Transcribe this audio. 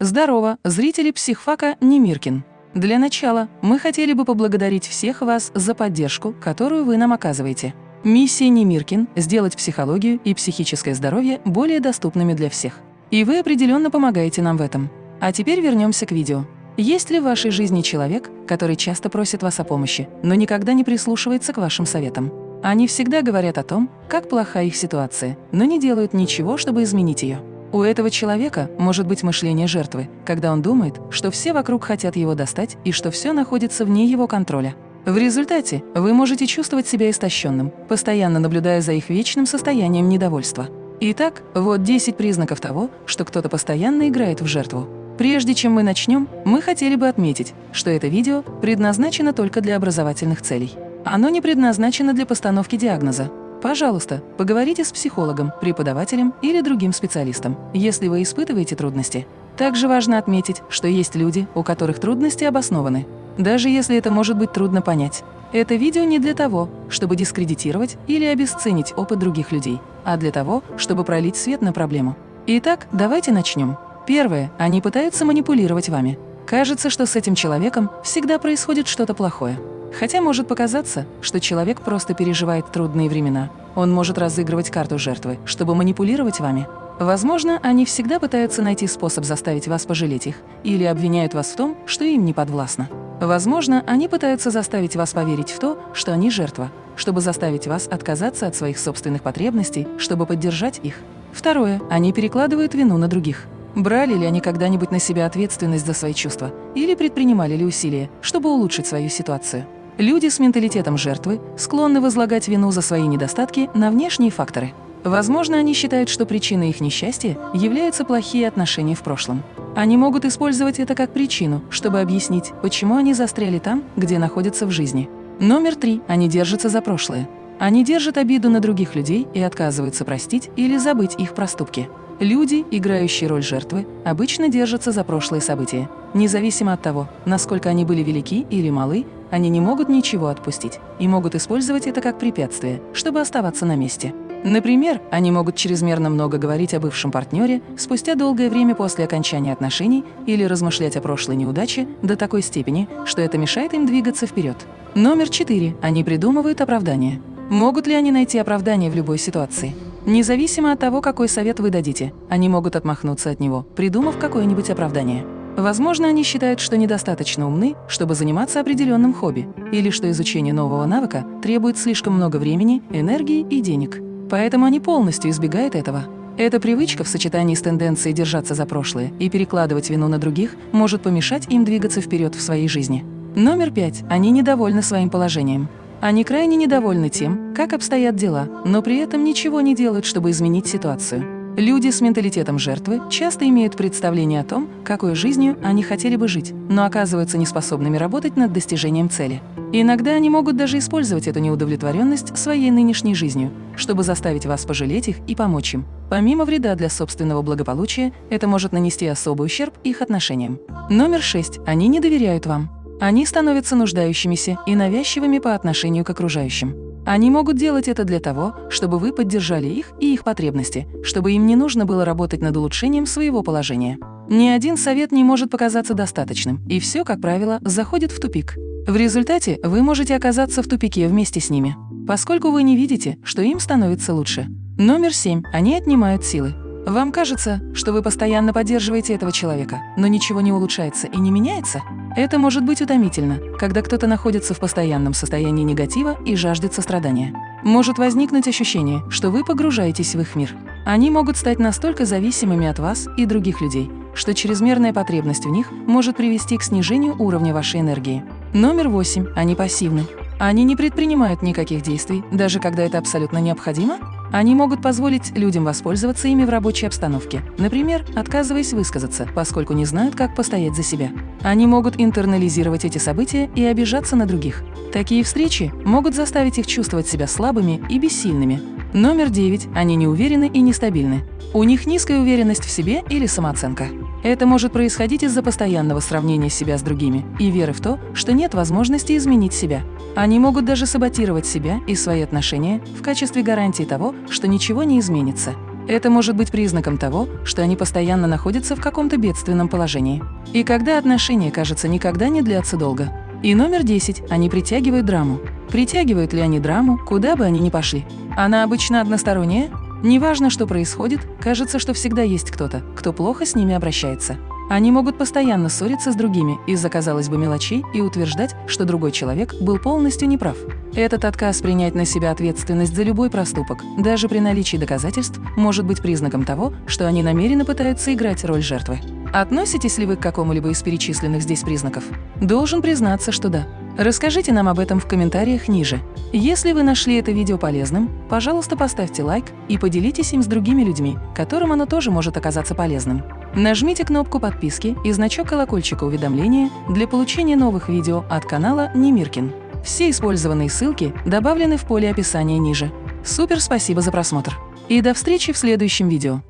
Здорово, зрители психфака Немиркин. Для начала мы хотели бы поблагодарить всех вас за поддержку, которую вы нам оказываете. Миссия Немиркин – сделать психологию и психическое здоровье более доступными для всех. И вы определенно помогаете нам в этом. А теперь вернемся к видео. Есть ли в вашей жизни человек, который часто просит вас о помощи, но никогда не прислушивается к вашим советам? Они всегда говорят о том, как плоха их ситуация, но не делают ничего, чтобы изменить ее. У этого человека может быть мышление жертвы, когда он думает, что все вокруг хотят его достать и что все находится вне его контроля. В результате вы можете чувствовать себя истощенным, постоянно наблюдая за их вечным состоянием недовольства. Итак, вот 10 признаков того, что кто-то постоянно играет в жертву. Прежде чем мы начнем, мы хотели бы отметить, что это видео предназначено только для образовательных целей. Оно не предназначено для постановки диагноза, Пожалуйста, поговорите с психологом, преподавателем или другим специалистом, если вы испытываете трудности. Также важно отметить, что есть люди, у которых трудности обоснованы, даже если это может быть трудно понять. Это видео не для того, чтобы дискредитировать или обесценить опыт других людей, а для того, чтобы пролить свет на проблему. Итак, давайте начнем. Первое. Они пытаются манипулировать вами. Кажется, что с этим человеком всегда происходит что-то плохое. Хотя может показаться, что человек просто переживает трудные времена. Он может разыгрывать карту жертвы, чтобы манипулировать вами. Возможно, они всегда пытаются найти способ заставить вас пожалеть их или обвиняют вас в том, что им не подвластно. Возможно, они пытаются заставить вас поверить в то, что они жертва, чтобы заставить вас отказаться от своих собственных потребностей, чтобы поддержать их. Второе. Они перекладывают вину на других. Брали ли они когда-нибудь на себя ответственность за свои чувства или предпринимали ли усилия, чтобы улучшить свою ситуацию? Люди с менталитетом жертвы склонны возлагать вину за свои недостатки на внешние факторы. Возможно, они считают, что причиной их несчастья являются плохие отношения в прошлом. Они могут использовать это как причину, чтобы объяснить, почему они застряли там, где находятся в жизни. Номер три. Они держатся за прошлое. Они держат обиду на других людей и отказываются простить или забыть их проступки. Люди, играющие роль жертвы, обычно держатся за прошлые события. Независимо от того, насколько они были велики или малы, они не могут ничего отпустить и могут использовать это как препятствие, чтобы оставаться на месте. Например, они могут чрезмерно много говорить о бывшем партнере спустя долгое время после окончания отношений или размышлять о прошлой неудаче до такой степени, что это мешает им двигаться вперед. Номер четыре. Они придумывают оправдания. Могут ли они найти оправдание в любой ситуации? Независимо от того, какой совет вы дадите, они могут отмахнуться от него, придумав какое-нибудь оправдание. Возможно, они считают, что недостаточно умны, чтобы заниматься определенным хобби, или что изучение нового навыка требует слишком много времени, энергии и денег. Поэтому они полностью избегают этого. Эта привычка в сочетании с тенденцией держаться за прошлое и перекладывать вину на других может помешать им двигаться вперед в своей жизни. Номер пять. Они недовольны своим положением. Они крайне недовольны тем, как обстоят дела, но при этом ничего не делают, чтобы изменить ситуацию. Люди с менталитетом жертвы часто имеют представление о том, какой жизнью они хотели бы жить, но оказываются неспособными работать над достижением цели. Иногда они могут даже использовать эту неудовлетворенность своей нынешней жизнью, чтобы заставить вас пожалеть их и помочь им. Помимо вреда для собственного благополучия, это может нанести особый ущерб их отношениям. Номер шесть. Они не доверяют вам. Они становятся нуждающимися и навязчивыми по отношению к окружающим. Они могут делать это для того, чтобы вы поддержали их и их потребности, чтобы им не нужно было работать над улучшением своего положения. Ни один совет не может показаться достаточным, и все, как правило, заходит в тупик. В результате вы можете оказаться в тупике вместе с ними, поскольку вы не видите, что им становится лучше. Номер семь. Они отнимают силы. Вам кажется, что вы постоянно поддерживаете этого человека, но ничего не улучшается и не меняется? Это может быть утомительно, когда кто-то находится в постоянном состоянии негатива и жаждет сострадания. Может возникнуть ощущение, что вы погружаетесь в их мир. Они могут стать настолько зависимыми от вас и других людей, что чрезмерная потребность в них может привести к снижению уровня вашей энергии. Номер восемь. Они пассивны. Они не предпринимают никаких действий, даже когда это абсолютно необходимо? Они могут позволить людям воспользоваться ими в рабочей обстановке, например, отказываясь высказаться, поскольку не знают, как постоять за себя. Они могут интернализировать эти события и обижаться на других. Такие встречи могут заставить их чувствовать себя слабыми и бессильными. Номер девять. Они неуверены и нестабильны. У них низкая уверенность в себе или самооценка. Это может происходить из-за постоянного сравнения себя с другими и веры в то, что нет возможности изменить себя. Они могут даже саботировать себя и свои отношения в качестве гарантии того, что ничего не изменится. Это может быть признаком того, что они постоянно находятся в каком-то бедственном положении. И когда отношения, кажется, никогда не длятся долго. И номер 10. Они притягивают драму. Притягивают ли они драму, куда бы они ни пошли? Она обычно односторонняя? Неважно, что происходит, кажется, что всегда есть кто-то, кто плохо с ними обращается. Они могут постоянно ссориться с другими из-за, казалось бы, мелочей и утверждать, что другой человек был полностью неправ. Этот отказ принять на себя ответственность за любой проступок, даже при наличии доказательств, может быть признаком того, что они намеренно пытаются играть роль жертвы. Относитесь ли вы к какому-либо из перечисленных здесь признаков? Должен признаться, что да. Расскажите нам об этом в комментариях ниже. Если вы нашли это видео полезным, пожалуйста, поставьте лайк и поделитесь им с другими людьми, которым оно тоже может оказаться полезным. Нажмите кнопку подписки и значок колокольчика уведомления для получения новых видео от канала Немиркин. Все использованные ссылки добавлены в поле описания ниже. Супер спасибо за просмотр! И до встречи в следующем видео!